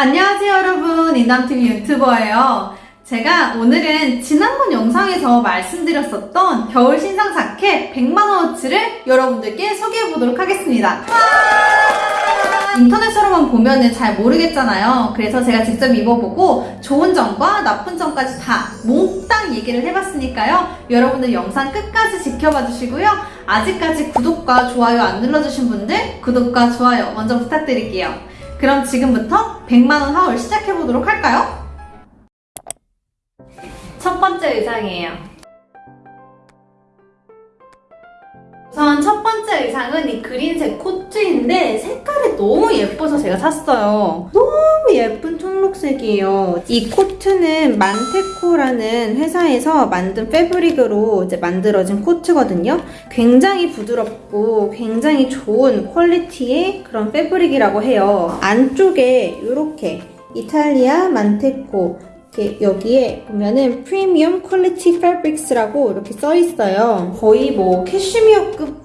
안녕하세요 여러분. 인담TV 유튜버예요. 제가 오늘은 지난번 영상에서 말씀드렸었던 겨울 신상 자켓 100만원어치를 여러분들께 소개해보도록 하겠습니다. 인터넷으로만 보면 잘 모르겠잖아요. 그래서 제가 직접 입어보고 좋은 점과 나쁜 점까지 다 몽땅 얘기를 해봤으니까요. 여러분들 영상 끝까지 지켜봐 주시고요. 아직까지 구독과 좋아요 안 눌러주신 분들 구독과 좋아요 먼저 부탁드릴게요 그럼 지금부터 100만원 하울 시작해보도록 할까요? 첫 번째 의상이에요. 우선 첫 번째 의상은 이 그린색 코트인데 색깔이 너무 예뻐서 제가 샀어요. 너무 예쁜 청록색이에요. 이 코트는 만테코라는 회사에서 만든 패브릭으로 이제 만들어진 코트거든요. 굉장히 부드럽고 굉장히 좋은 퀄리티의 그런 패브릭이라고 해요. 안쪽에 이렇게 이탈리아 Manteco 이렇게 여기에 보면은 premium quality fabrics라고 이렇게 써 있어요. 거의 뭐 캐시미어급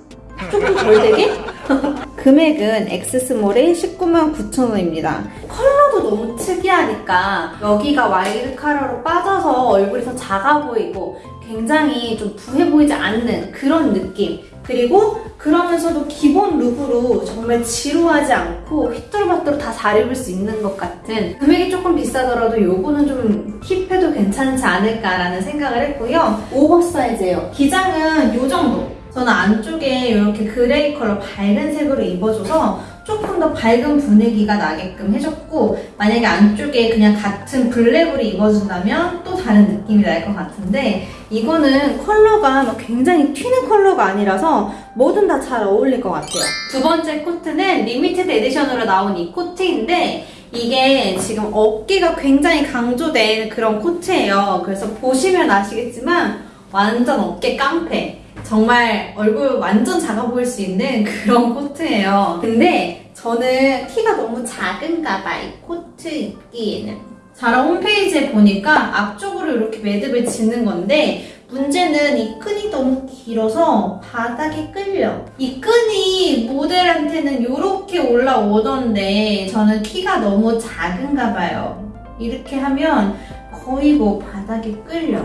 조금 덜 되게? 금액은 X small에 19만 9천 원입니다. 컬러도 너무 특이하니까 여기가 wide 카라로 빠져서 얼굴이 더 작아 보이고 굉장히 좀 부해 보이지 않는 그런 느낌 그리고 그러면서도 기본 look으로 정말 지루하지 않고 휘뚜루마뚜루 다 잘 입을 수 있는 것 같은 금액이 조금 비싸더라도 요거는 좀 pick해도 괜찮지 않을까라는 생각을 했고요. oversize예요. 기장은 요 정도. 저는 안쪽에 이렇게 gray 컬러 밝은 색으로 입어줘서 조금 더 밝은 분위기가 나게끔 해줬고 만약에 안쪽에 그냥 같은 블랙으로 입어준다면 또 다른 느낌이 날 것 같은데 이거는 컬러가 막 굉장히 튀는 컬러가 아니라서 뭐든 다 잘 어울릴 것 같아요. 두 번째 코트는 limited edition으로 나온 이 코트인데 이게 지금 어깨가 굉장히 강조된 그런 코트예요. 그래서 보시면 아시겠지만 완전 어깨 깡패. 정말 얼굴 완전 작아 보일 수 있는 그런 코트예요. 근데 저는 키가 너무 작은가 봐, 이 코트 입기에는. 자라 홈페이지에 보니까 앞쪽으로 이렇게 매듭을 짓는 건데 문제는 이 끈이 너무 길어서 바닥에 끌려. 이 끈이 모델한테는 이렇게 올라오던데 저는 키가 너무 작은가 봐요. 이렇게 하면 거의 뭐 바닥에 끌려.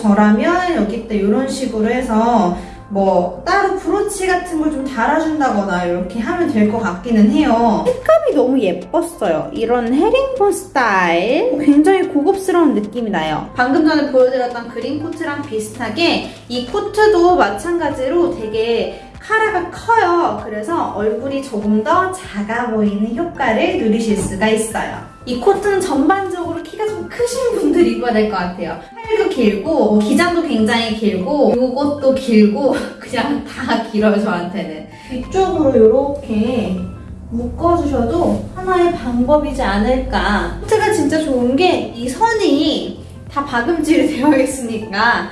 저라면 여기다 이런 식으로 해서 뭐 따로 브로치 같은 걸 좀 달아준다거나 이렇게 하면 될 것 같기는 해요. 색감이 너무 예뻤어요. 이런 헤링본 스타일 굉장히 고급스러운 느낌이 나요. 방금 전에 보여드렸던 green 코트랑 비슷하게 이 코트도 마찬가지로 되게 카라가 커요. 그래서 얼굴이 조금 더 작아 보이는 효과를 누리실 수가 있어요. 이 코트는 전반적으로 키가 좀 크신 분들 입어야 될 것 같아요. 팔도 길고 기장도 굉장히 길고 이것도 길고 그냥 다 길어요 저한테는. 뒤쪽으로 이렇게 묶어주셔도 하나의 방법이지 않을까. 코트가 진짜 좋은 게 이 선이 다 박음질이 되어 있으니까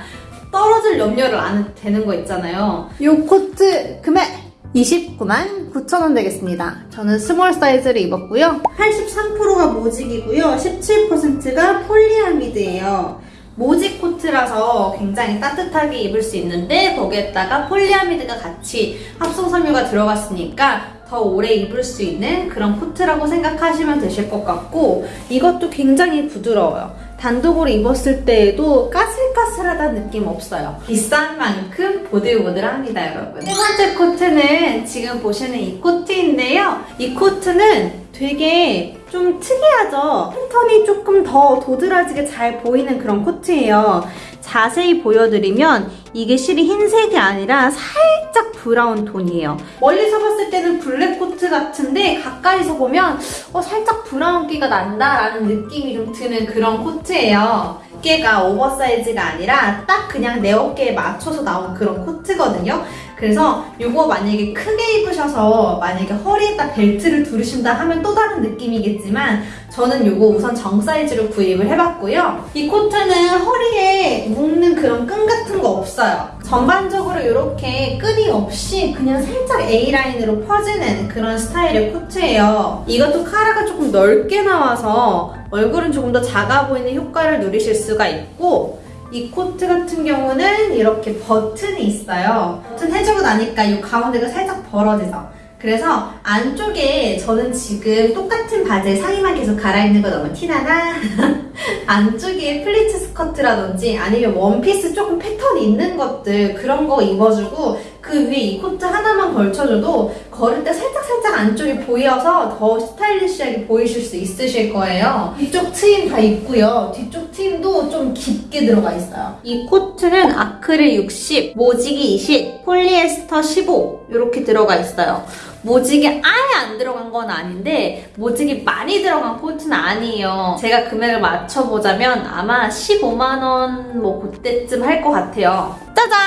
떨어질 염려를 안 되는 거 있잖아요. 이 코트 금액 29만 9천원 되겠습니다. 저는 small 사이즈를 입었고요. 83%가 모직이고요. 17%가 폴리아미드예요. 모직 코트라서 굉장히 따뜻하게 입을 수 있는데 거기에다가 폴리아미드가 같이 합성 섬유가 들어갔으니까 더 오래 입을 수 있는 그런 코트라고 생각하시면 되실 것 같고 이것도 굉장히 부드러워요. 단독으로 입었을 때에도 까슬까슬하다는 느낌 없어요. 비싼 만큼 보들보들합니다, 여러분. 세 번째 코트는 지금 보시는 이 코트인데요. 이 코트는 되게 좀 특이하죠? 패턴이 조금 더 도드라지게 잘 보이는 그런 코트예요. 자세히 보여드리면 이게 실이 흰색이 아니라 살짝 브라운 톤이에요. 멀리서 봤을 때는 블랙 코트 같은데 가까이서 보면 어, 살짝 브라운기가 난다라는 느낌이 좀 드는 그런 코트예요. 어깨가 oversize가 아니라 딱 그냥 내 어깨에 맞춰서 나온 그런 코트거든요. 그래서 이거 만약에 크게 입으셔서 만약에 허리에다 벨트를 두르신다 하면 또 다른 느낌이겠지만 저는 이거 우선 정 사이즈로 구입을 해봤고요. 이 코트는 허리에 묶는 그런 끈 같은 거 없어요. 전반적으로 이렇게 끈이 없이 그냥 살짝 A라인으로 퍼지는 그런 스타일의 코트예요. 이것도 카라가 조금 넓게 나와서 얼굴은 조금 더 작아 보이는 효과를 누리실 수가 있고 이 코트 같은 경우는 이렇게 버튼이 있어요. 버튼 해주고 나니까 이 가운데가 살짝 벌어지죠. 그래서 안쪽에 저는 지금 똑같은 바지에 상의만 계속 갈아입는 거 너무 티나나? 안쪽에 플리츠 스커트라든지 아니면 원피스 조금 패턴이 있는 것들 그런 거 입어주고 그 위에 이 코트 하나만 걸쳐줘도 걸을 때 살짝살짝 안쪽이 보여서 더 스타일리시하게 보이실 수 있으실 거예요. 뒤쪽 트임 다 있고요. 뒤쪽 트임도 좀 깊게 들어가 있어요. 이 코트는 아크릴 60, 모직이 20, 폴리에스터 15 이렇게 들어가 있어요. 모직이 아예 안 들어간 건 아닌데 모직이 많이 들어간 코트는 아니에요. 제가 금액을 맞춰보자면 아마 15만 원 뭐 그때쯤 할 것 같아요. 짜잔!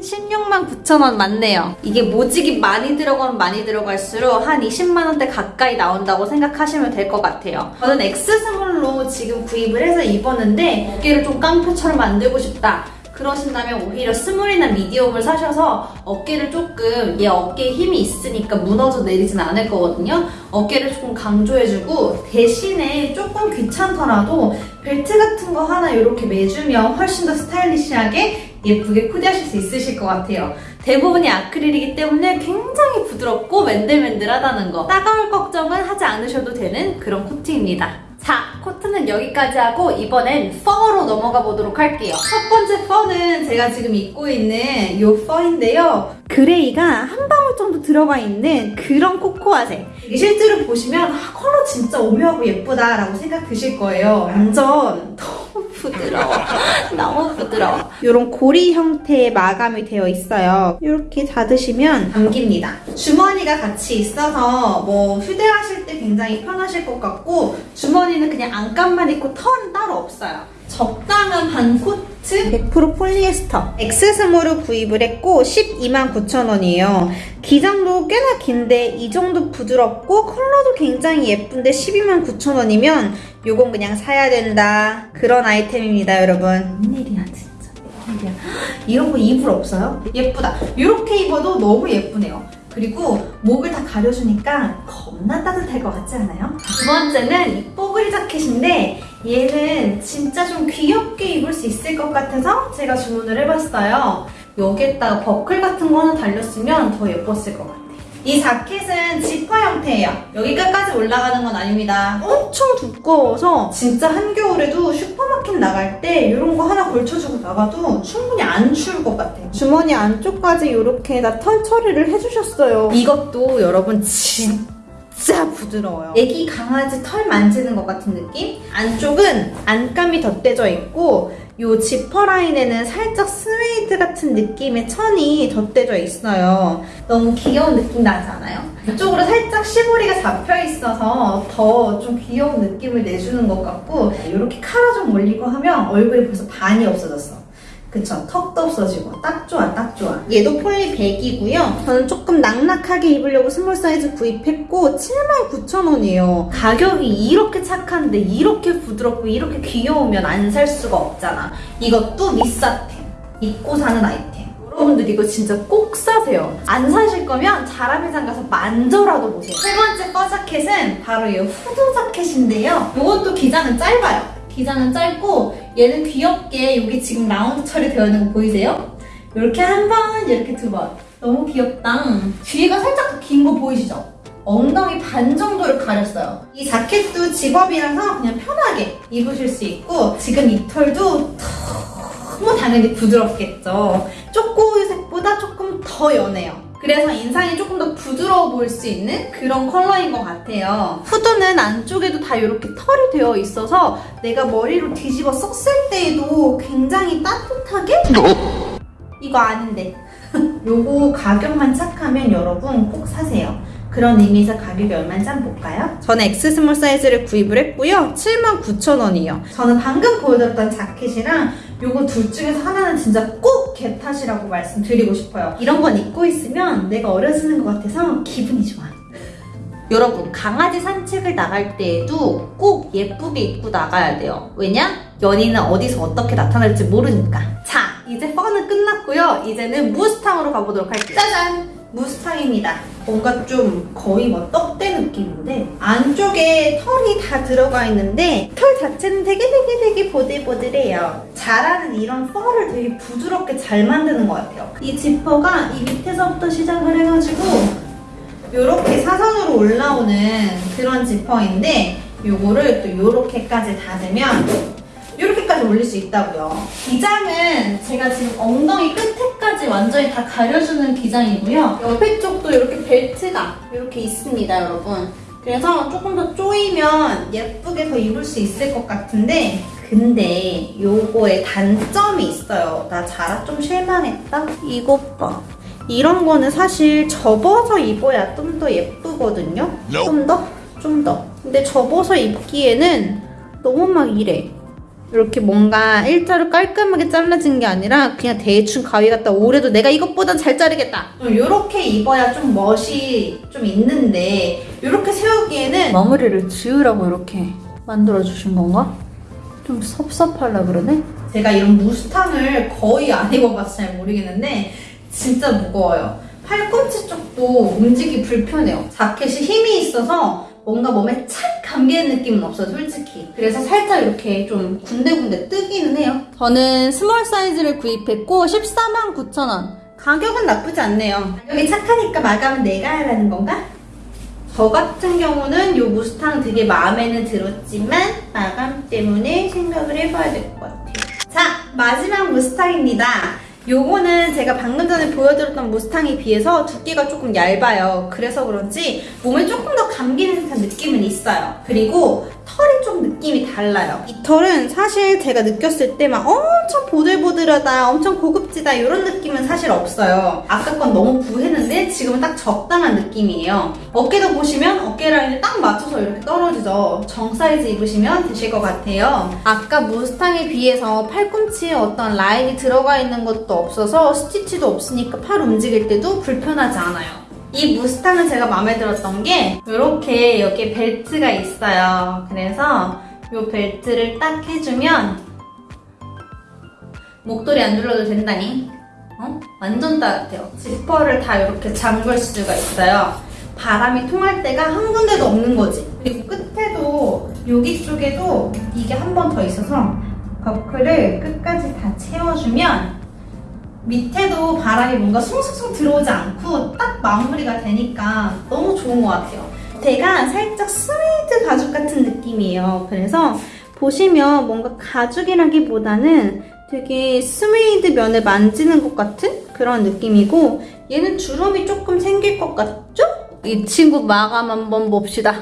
16만 9천원 맞네요. 이게 모직이 많이 들어가면 많이 들어갈수록 한 20만원대 가까이 나온다고 생각하시면 될 것 같아요. 저는 X스몰로 지금 구입을 해서 입었는데 어깨를 좀 깡패처럼 만들고 싶다. 그러신다면 오히려 스몰이나 미디움을 사셔서 어깨를 조금 얘 어깨에 힘이 있으니까 무너져 내리진 않을 거거든요. 어깨를 조금 강조해주고 대신에 조금 귀찮더라도 벨트 같은 거 하나 이렇게 매주면 훨씬 더 스타일리시하게 예쁘게 코디하실 수 있으실 것 같아요. 대부분이 아크릴이기 때문에 굉장히 부드럽고 맨들맨들하다는 거. 따가울 걱정은 하지 않으셔도 되는 그런 코트입니다. 자, 코트는 여기까지 하고 이번엔 퍼로 넘어가 보도록 할게요. 첫 번째 퍼는 제가 지금 입고 있는 이 퍼인데요. 그레이가 한 방울 정도 들어가 있는 그런 코코아색. 실제로 보시면 아, 컬러 진짜 오묘하고 예쁘다라고 생각 드실 거예요. 완전 너무 부드러워. 너무 부드러워. 이런 고리 형태의 마감이 되어 있어요. 이렇게 닫으시면 감깁니다. 주머니가 같이 있어서 뭐 휴대하실 때 굉장히 편하실 것 같고 주머니는 그냥 안감만 있고 털은 따로 없어요. 적당한 반 코트 100% 폴리에스터 엑스스몰을 구입을 했고 12만 9천 원이에요 기장도 꽤나 긴데 이 정도 부드럽고 컬러도 굉장히 예쁜데 12만 9천 원이면 요건 그냥 사야 된다 그런 아이템입니다 여러분 웬일이야 진짜 웬일이야 이런 거 이불 없어요? 예쁘다 이렇게 입어도 너무 예쁘네요 그리고 목을 다 가려주니까 겁나 따뜻할 것 같지 않아요? 두 번째는 이 뽀글이 자켓인데 얘는 진짜 좀 귀엽게 입을 수 있을 것 같아서 제가 주문을 해봤어요. 여기에다가 버클 같은 거 하나 달렸으면 더 예뻤을 것 같아요. 이 자켓은 지퍼 형태예요. 여기 끝까지 올라가는 건 아닙니다. 엄청 두꺼워서 진짜 한겨울에도 슈퍼마켓 나갈 때 이런 거 하나 걸쳐주고 나가도 충분히 안 추울 것 같아요. 주머니 안쪽까지 이렇게 다털 처리를 해주셨어요. 이것도 여러분 진짜 진짜 부드러워요. 애기 강아지 털 만지는 것 같은 느낌? 안쪽은 안감이 덧대져 있고 이 지퍼 라인에는 살짝 스웨이드 같은 느낌의 천이 덧대져 있어요. 너무 귀여운 느낌 나지 않아요? 이쪽으로 살짝 시보리가 잡혀 있어서 더 좀 귀여운 느낌을 내주는 것 같고 이렇게 카라 좀 올리고 하면 얼굴이 벌써 반이 없어졌어. 그쵸? 턱도 없어지고 딱 좋아 딱 좋아. 얘도 폴리 100이고요. 저는 조금 낙낙하게 입으려고 스몰 사이즈 구입했고 79,000원이에요. 가격이 이렇게 착한데 이렇게 부드럽고 이렇게 귀여우면 안 살 수가 없잖아. 이것도 미사템. 입고 사는 아이템. 여러분들 이거 진짜 꼭 사세요. 안 사실 거면 자라매장 가서 만져라도 보세요. 세 번째 꺼 자켓은 바로 이 후드 자켓인데요. 이것도 기장은 짧아요. 기장은 짧고 얘는 귀엽게 여기 지금 라운드 처리되어 있는 거 보이세요? 이렇게 한 번, 이렇게 두 번. 너무 귀엽다. 뒤가 살짝 긴 거 보이시죠? 엉덩이 반 정도를 가렸어요. 이 자켓도 집업이라서 그냥 편하게 입으실 수 있고 지금 이 털도 너무 당연히 부드럽겠죠. 쪼꼬우유색보다 조금 더 연해요. 그래서 인상이 조금 더 부드러워 보일 수 있는 그런 컬러인 것 같아요. 후드는 안쪽에도 다 이렇게 털이 되어 있어서 내가 머리로 뒤집어 썼을 때에도 굉장히 따뜻하게? 이거 아닌데. 요거 가격만 착하면 여러분 꼭 사세요. 그런 의미에서 가격이 얼마인지 한번 볼까요? 저는 X 스몰 사이즈를 구입을 했고요. 79,000원이요. 저는 방금 보여드렸던 자켓이랑 요거 둘 중에서 하나는 진짜 꼭 겟탓이라고 말씀드리고 싶어요. 이런 건 입고 있으면 내가 어려지는 것 같아서 기분이 좋아. 여러분 강아지 산책을 나갈 때에도 꼭 예쁘게 입고 나가야 돼요. 왜냐? 연인은 어디서 어떻게 나타날지 모르니까. 자, 이제 펀은 끝났고요. 이제는 무스탕으로 가보도록 할게요. 짜잔! 무스탕입니다. 뭔가 좀 거의 뭐 떡대 느낌인데 안쪽에 털이 다 들어가 있는데 털 자체는 되게 되게 되게 보들보들해요. 자라는 이런 펄을 되게 부드럽게 잘 만드는 것 같아요. 이 지퍼가 이 밑에서부터 시작을 해가지고 이렇게 사선으로 올라오는 그런 지퍼인데 요거를 또 요렇게까지 닫으면 이렇게까지 올릴 수 있다고요. 기장은 제가 지금 엉덩이 끝에까지 완전히 다 가려주는 기장이고요. 옆에 쪽도 이렇게 벨트가 이렇게 있습니다, 여러분. 그래서 조금 더 조이면 예쁘게 더 입을 수 있을 것 같은데 근데 요거에 단점이 있어요. 나 자라 좀 실망했다? 이것 봐. 이런 거는 사실 접어서 입어야 좀 더 예쁘거든요? 좀 더? 좀 더. 근데 접어서 입기에는 너무 막 이래. 이렇게 뭔가 일자로 깔끔하게 잘라진 게 아니라 그냥 대충 가위 갖다 오래도 내가 이것보단 잘 자르겠다. 좀 이렇게 입어야 좀 멋이 좀 있는데 이렇게 세우기에는 마무리를 지으라고 이렇게 만들어 주신 건가? 좀 섭섭하려 그러네. 제가 이런 무스탕을 거의 안 입어봐서 잘 모르겠는데 진짜 무거워요. 팔꿈치 쪽도 움직이기 불편해요. 자켓이 힘이 있어서 뭔가 몸에 착 감기는 느낌은 없어요, 솔직히. 그래서 살짝 이렇게 좀 군데군데 뜨기는 해요. 저는 스몰 사이즈를 구입했고 14만 9천 원. 가격은 나쁘지 않네요. 가격이 착하니까 마감은 내가 하라는 건가? 저 같은 경우는 이 무스탕 되게 마음에는 들었지만 마감 때문에 생각을 해봐야 될 것 같아요. 자, 마지막 무스탕입니다. 요거는 제가 방금 전에 보여드렸던 무스탕에 비해서 두께가 조금 얇아요. 그래서 그런지 몸에 조금 더 감기는 듯한 느낌은 있어요. 그리고 털이 좀 느낌이 달라요. 이 털은 사실 제가 느꼈을 때 막 엄청 보들보들하다, 엄청 고급지다 이런 느낌은 사실 없어요. 아까 건 너무 부했는데 지금은 딱 적당한 느낌이에요. 어깨도 보시면 어깨 라인에 딱 맞춰서 이렇게 떨어지죠. 정 사이즈 입으시면 되실 것 같아요. 아까 무스탕에 비해서 팔꿈치에 어떤 라인이 들어가 있는 것도 없어서 스티치도 없으니까 팔 움직일 때도 불편하지 않아요. 이 무스탕은 제가 마음에 들었던 게 이렇게 여기 벨트가 있어요. 그래서 이 벨트를 딱 해주면 목도리 안 눌러도 된다니? 어? 완전 따뜻해요. 지퍼를 다 이렇게 잠글 수가 있어요. 바람이 통할 때가 한 군데도 없는 거지. 그리고 끝에도 여기 쪽에도 이게 한 번 더 있어서 버클을 끝까지 다 채워주면 밑에도 바람이 뭔가 숭숭숭 들어오지 않고 딱 마무리가 되니까 너무 좋은 것 같아요. 제가 살짝 스웨이드 가죽 같은 느낌이에요. 그래서 보시면 뭔가 가죽이라기보다는 되게 스웨이드 면을 만지는 것 같은 그런 느낌이고 얘는 주름이 조금 생길 것 같죠? 이 친구 마감 한번 봅시다.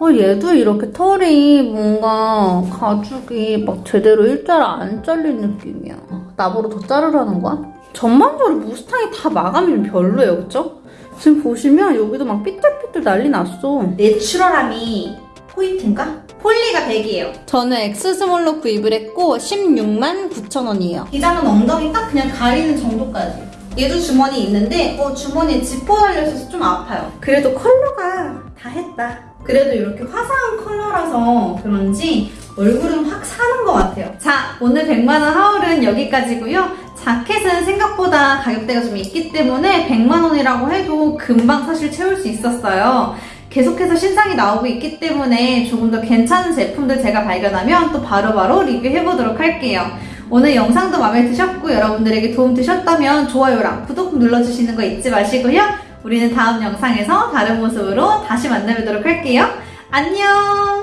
어, 얘도 이렇게 털이 뭔가 가죽이 막 제대로 일자로 안 잘린 느낌이야. 나보러 더 자르라는 거야? 전반적으로 무스탕이 다 마감이 좀 별로예요, 그쵸? 지금 보시면 여기도 막 삐뚤삐뚤 난리 났어. 내추럴함이 포인트인가? 폴리가 100이에요. 저는 엑스스몰로 구입을 했고 16만 9천 원이에요. 기장은 엉덩이 딱 그냥 가리는 정도까지. 얘도 주머니 있는데 어 주머니에 지퍼 달려있어서 좀 아파요. 그래도 컬러가 다 했다. 그래도 이렇게 화사한 컬러라서 그런지 얼굴은 확 사는 것 같아요. 자, 오늘 100만원 haul은 여기까지고요. 자켓은 생각보다 가격대가 좀 있기 때문에 100만원이라고 해도 금방 사실 채울 수 있었어요. 계속해서 신상이 나오고 있기 때문에 조금 더 괜찮은 제품들 제가 발견하면 또 바로바로 리뷰해보도록 할게요. 오늘 영상도 마음에 드셨고 여러분들에게 도움 되셨다면 좋아요랑 구독 눌러주시는 거 잊지 마시고요. 우리는 다음 영상에서 다른 모습으로 다시 만나뵙도록 할게요. 안녕!